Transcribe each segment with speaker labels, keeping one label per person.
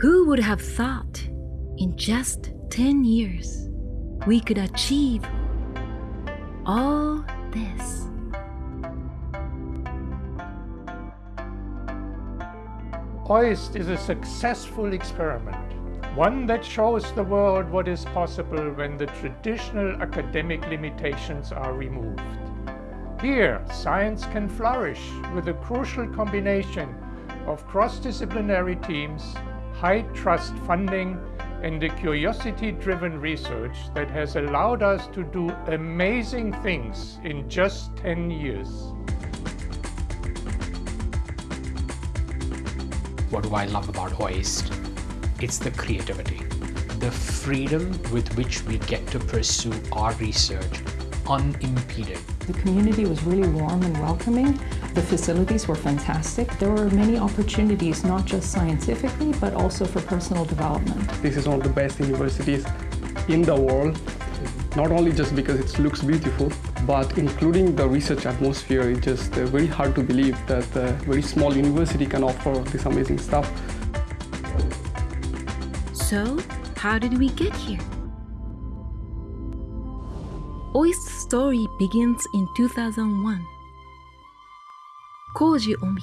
Speaker 1: Who would have thought in just 10 years we could achieve all this?
Speaker 2: OIST is a successful experiment, one that shows the world what is possible when the traditional academic limitations are removed. Here, science can flourish with a crucial combination of cross-disciplinary teams, high-trust funding, and the curiosity-driven research that has allowed us to do amazing things in just 10 years.
Speaker 3: What do I love about OIST? It's the creativity, the freedom with which we get to pursue our research unimpeded.
Speaker 4: The community was really warm and welcoming. The facilities were fantastic. There were many opportunities, not just scientifically, but also for personal development.
Speaker 5: This is one of the best universities in the world, not only just because it looks beautiful, but including the research atmosphere, it's just uh, very hard to believe that a very small university can offer this amazing stuff.
Speaker 1: So, how did we get here? OIST's story begins in 2001. Koji Omi,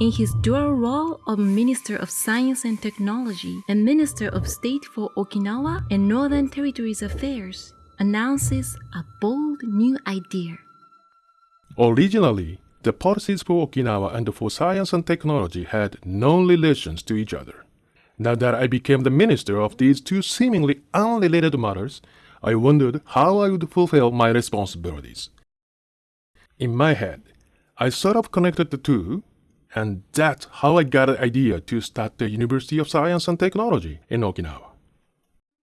Speaker 1: in his dual role of Minister of Science and Technology and Minister of State for Okinawa and Northern Territories Affairs, announces a bold new idea.
Speaker 6: Originally, the policies for Okinawa and for science and technology had no relations to each other. Now that I became the minister of these two seemingly unrelated matters, I wondered how I would fulfill my responsibilities. In my head, I sort of connected the two, and that's how I got the idea to start the University of Science and Technology in Okinawa.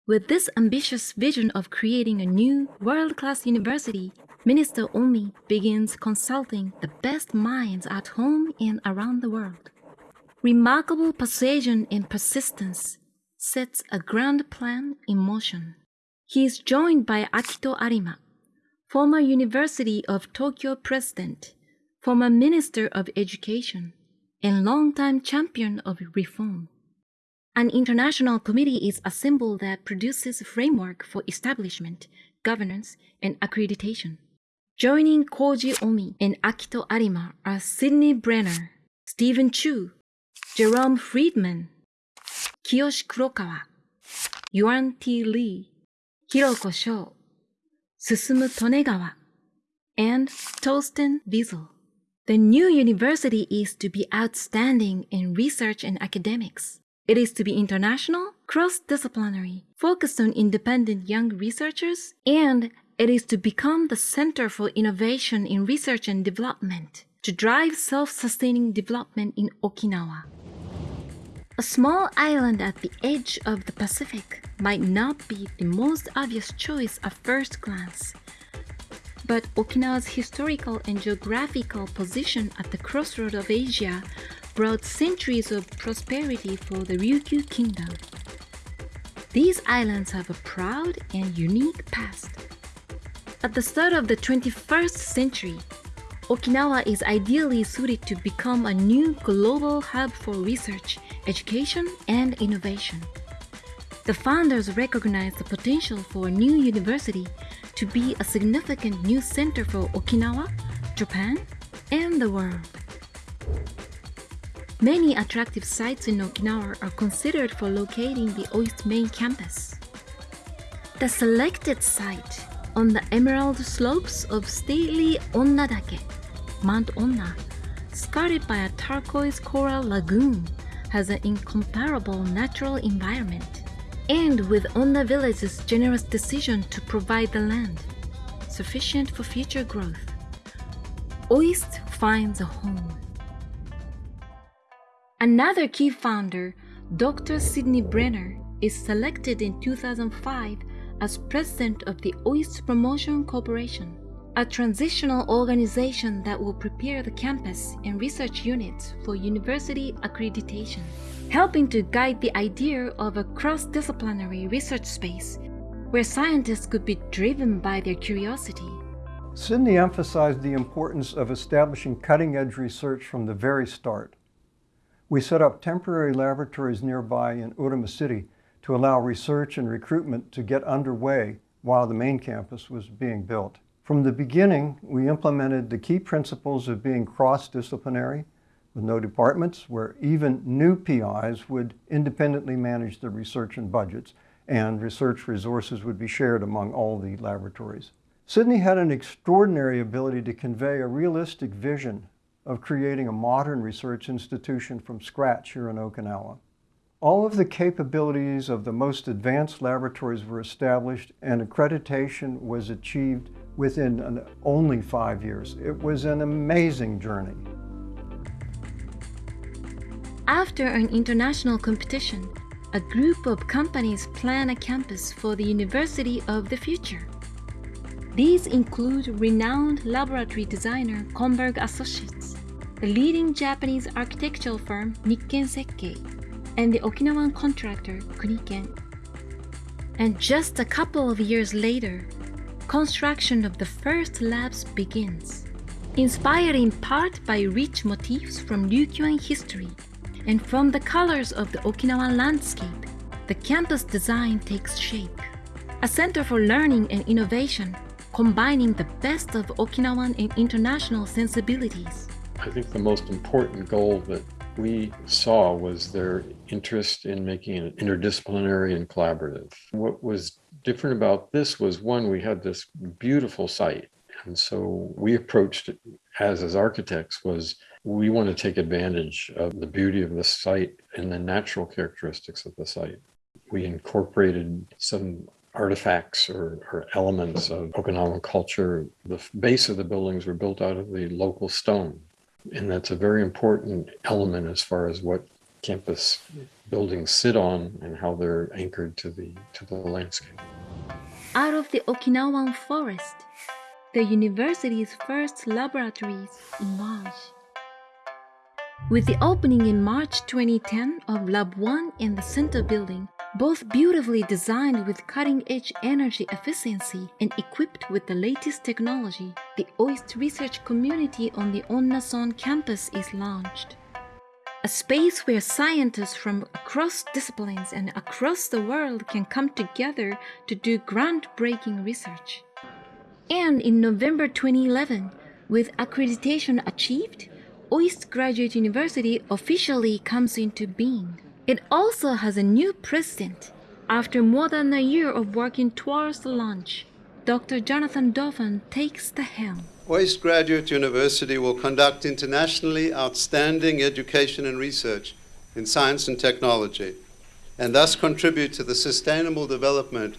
Speaker 1: With this ambitious vision of creating a new world-class university, Minister Omi begins consulting the best minds at home and around the world. Remarkable persuasion and persistence sets a grand plan in motion. He is joined by Akito Arima, former University of Tokyo president, former Minister of Education, and longtime champion of reform. An international committee is assembled that produces a framework for establishment, governance, and accreditation. Joining Koji Omi and Akito Arima are Sidney Brenner, Stephen Chu, Jerome Friedman, Kiyoshi Kurokawa, Yuan T. Lee, Hiroko Sho, Susumu Tonegawa, and Torsten Wiesel. The new university is to be outstanding in research and academics. It is to be international, cross-disciplinary, focused on independent young researchers, and it is to become the center for innovation in research and development to drive self-sustaining development in Okinawa. A small island at the edge of the Pacific might not be the most obvious choice at first glance, but Okinawa's historical and geographical position at the crossroad of Asia brought centuries of prosperity for the Ryukyu kingdom. These islands have a proud and unique past. At the start of the 21st century, Okinawa is ideally suited to become a new global hub for research, education, and innovation. The founders recognized the potential for a new university to be a significant new center for Okinawa, Japan, and the world. Many attractive sites in Okinawa are considered for locating the OIST main campus. The selected site on the emerald slopes of stately Onnadake, Mount Onna, skirted by a turquoise coral lagoon, has an incomparable natural environment. And with Onna Village's generous decision to provide the land, sufficient for future growth, OIST finds a home. Another key founder, Dr. Sidney Brenner, is selected in 2005 as president of the OIST Promotion Corporation, a transitional organization that will prepare the campus and research units for university accreditation, helping to guide the idea of a cross-disciplinary research space where scientists could be driven by their curiosity.
Speaker 7: Sidney emphasized the importance of establishing cutting-edge research from the very start. We set up temporary laboratories nearby in Uruma City to allow research and recruitment to get underway while the main campus was being built. From the beginning, we implemented the key principles of being cross-disciplinary with no departments where even new PIs would independently manage the research and budgets and research resources would be shared among all the laboratories. Sidney had an extraordinary ability to convey a realistic vision of creating a modern research institution from scratch here in Okinawa. All of the capabilities of the most advanced laboratories were established and accreditation was achieved within an, only five years. It was an amazing journey.
Speaker 1: After an international competition, a group of companies plan a campus for the University of the Future. These include renowned laboratory designer Konberg Associates, the leading Japanese architectural firm Nikken Sekkei, and the Okinawan contractor Kuniken. And just a couple of years later, construction of the first labs begins. Inspired in part by rich motifs from Ryukyuan history and from the colors of the Okinawan landscape, the campus design takes shape. A center for learning and innovation combining the best of Okinawan and international sensibilities.
Speaker 8: I think the most important goal that we saw was their interest in making it interdisciplinary and collaborative. What was different about this was one, we had this beautiful site. And so we approached it as as architects was we want to take advantage of the beauty of the site and the natural characteristics of the site. We incorporated some artifacts or, or, elements of Okinawan culture. The base of the buildings were built out of the local stone. And that's a very important element as far as what campus buildings sit on and how they're anchored to the, to the landscape.
Speaker 1: Out of the Okinawan forest, the university's first laboratories emerge. With the opening in March 2010 of Lab 1 in the center building, both beautifully designed with cutting-edge energy efficiency and equipped with the latest technology, the OIST research community on the Onnason campus is launched. A space where scientists from across disciplines and across the world can come together to do groundbreaking research. And in November 2011, with accreditation achieved, OIST Graduate University officially comes into being. It also has a new president. After more than a year of working towards the launch, Dr. Jonathan Dorfan takes the helm.
Speaker 9: OIST Graduate University will conduct internationally outstanding education and research in science and technology, and thus contribute to the sustainable development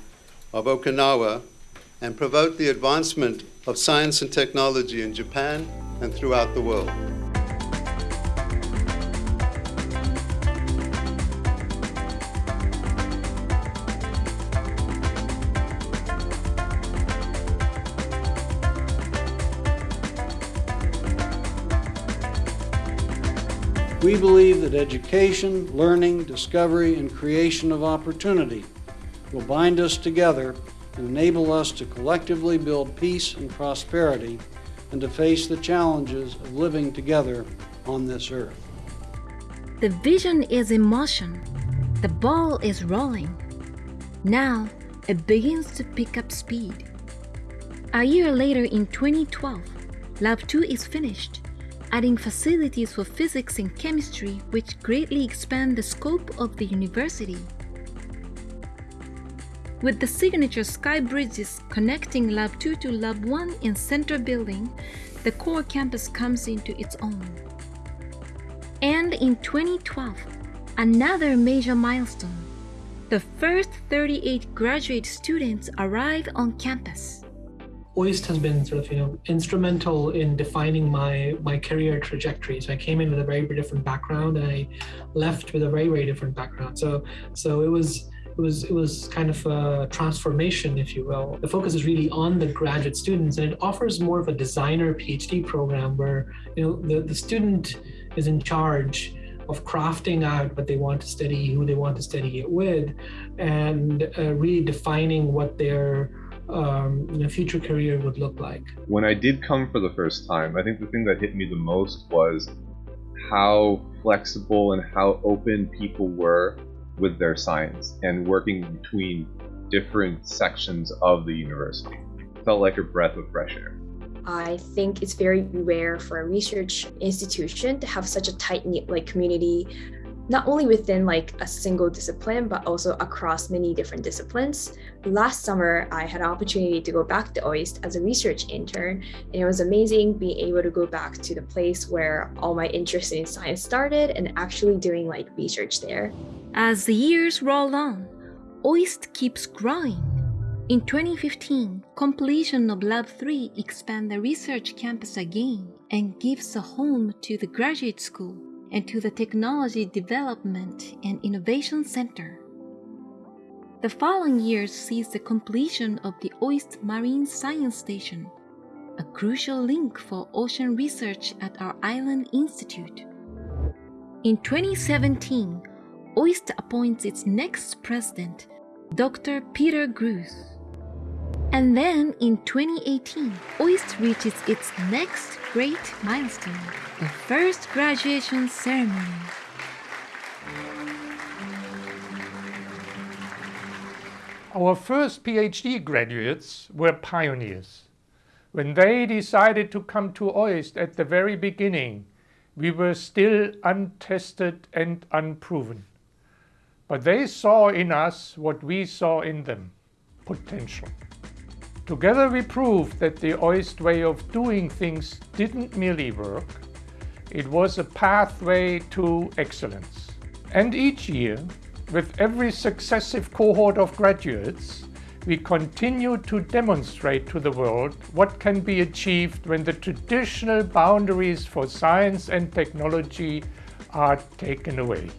Speaker 9: of Okinawa and promote the advancement of science and technology in Japan and throughout the world.
Speaker 10: We believe that education, learning, discovery, and creation of opportunity will bind us together and enable us to collectively build peace and prosperity and to face the challenges of living together on this earth.
Speaker 1: The vision is in motion. The ball is rolling. Now it begins to pick up speed. A year later in 2012, Lab 2 is finished adding facilities for physics and chemistry which greatly expand the scope of the university. With the signature sky bridges connecting Lab 2 to Lab 1 in center building, the core campus comes into its own. And in 2012, another major milestone. The first 38 graduate students arrive on campus.
Speaker 11: OIST has been sort of, you know, instrumental in defining my my career trajectory. So I came in with a very very different background and I left with a very, very different background. So so it was it was it was kind of a transformation, if you will. The focus is really on the graduate students and it offers more of a designer PhD program where you know the, the student is in charge of crafting out what they want to study, who they want to study it with, and uh, really defining what their um, a future career would look like.
Speaker 12: When I did come for the first time, I think the thing that hit me the most was how flexible and how open people were with their science and working between different sections of the university. It felt like a breath of fresh air.
Speaker 13: I think it's very rare for a research institution to have such a tight knit like community not only within like a single discipline, but also across many different disciplines. Last summer, I had an opportunity to go back to OIST as a research intern, and it was amazing being able to go back to the place where all my interest in science started and actually doing like research there.
Speaker 1: As the years roll on, OIST keeps growing. In 2015, completion of Lab 3 expand the research campus again and gives a home to the graduate school and to the Technology Development and Innovation Center. The following year sees the completion of the OIST Marine Science Station, a crucial link for ocean research at our island institute. In 2017, OIST appoints its next president, Dr. Peter Gruss. And then in 2018, OIST reaches its next great milestone, the first graduation ceremony.
Speaker 2: Our first PhD graduates were pioneers. When they decided to come to OIST at the very beginning, we were still untested and unproven. But they saw in us what we saw in them, potential. Together we proved that the OIST way of doing things didn't merely work, it was a pathway to excellence. And each year, with every successive cohort of graduates, we continue to demonstrate to the world what can be achieved when the traditional boundaries for science and technology are taken away.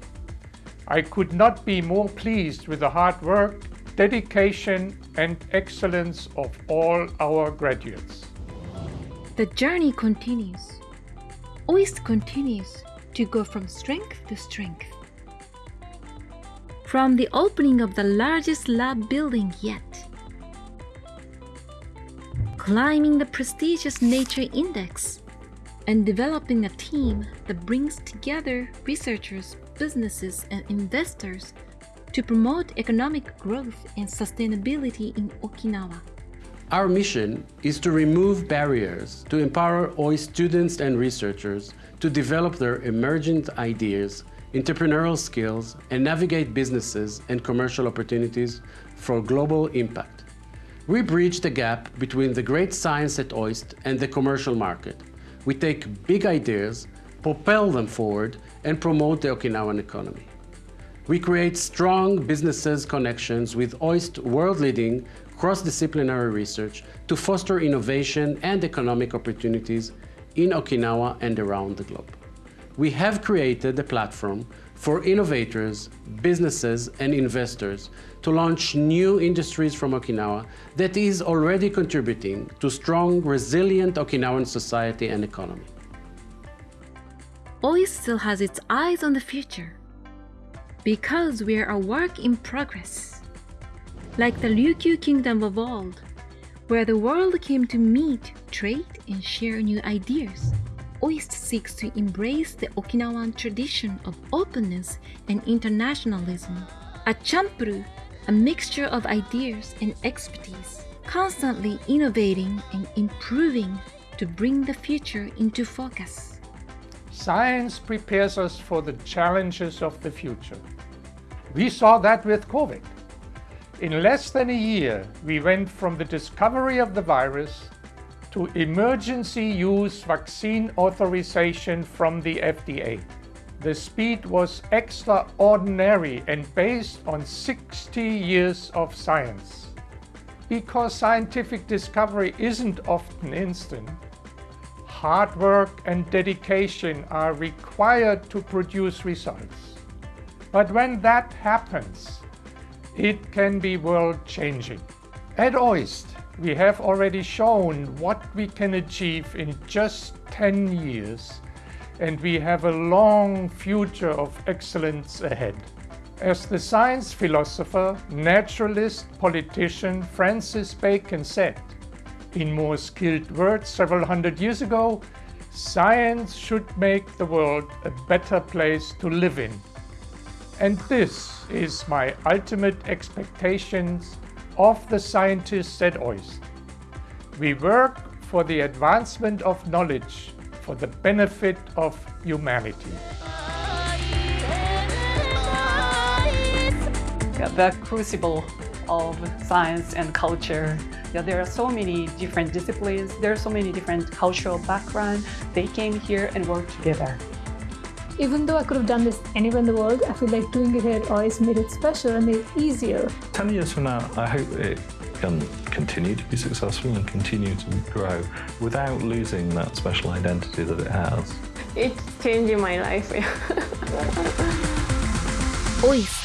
Speaker 2: I could not be more pleased with the hard work, dedication and excellence of all our graduates.
Speaker 1: The journey continues. OIST continues to go from strength to strength. From the opening of the largest lab building yet, climbing the prestigious Nature Index, and developing a team that brings together researchers, businesses, and investors to promote economic growth and sustainability in Okinawa.
Speaker 14: Our mission is to remove barriers to empower OIST students and researchers to develop their emergent ideas, entrepreneurial skills, and navigate businesses and commercial opportunities for global impact. We bridge the gap between the great science at OIST and the commercial market. We take big ideas, propel them forward, and promote the Okinawan economy. We create strong businesses connections with OIST world-leading cross-disciplinary research to foster innovation and economic opportunities in Okinawa and around the globe. We have created a platform for innovators, businesses and investors to launch new industries from Okinawa that is already contributing to strong, resilient Okinawan society and economy.
Speaker 1: OIST still has its eyes on the future because we are a work in progress. Like the Ryukyu Kingdom of old, where the world came to meet, trade, and share new ideas. OIST seeks to embrace the Okinawan tradition of openness and internationalism. A champuru, a mixture of ideas and expertise, constantly innovating and improving to bring the future into focus.
Speaker 2: Science prepares us for the challenges of the future. We saw that with COVID. In less than a year, we went from the discovery of the virus to emergency use vaccine authorization from the FDA. The speed was extraordinary and based on 60 years of science. Because scientific discovery isn't often instant, hard work and dedication are required to produce results. But when that happens, it can be world-changing. At OIST, we have already shown what we can achieve in just 10 years, and we have a long future of excellence ahead. As the science philosopher, naturalist, politician Francis Bacon said, in more skilled words several hundred years ago, Science should make the world a better place to live in. And this is my ultimate expectations of the scientists at OIST. We work for the advancement of knowledge for the benefit of humanity.
Speaker 15: The crucible of science and culture. Yeah, there are so many different disciplines, there are so many different cultural backgrounds. They came here and worked together.
Speaker 16: Even though I could have done this anywhere in the world, I feel like doing it here always made it special and made it easier.
Speaker 17: 10 years from now, I hope it can continue to be successful and continue to grow without losing that special identity that it has.
Speaker 18: It's changing my life.
Speaker 1: OIST.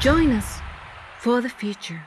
Speaker 1: Join us for the future.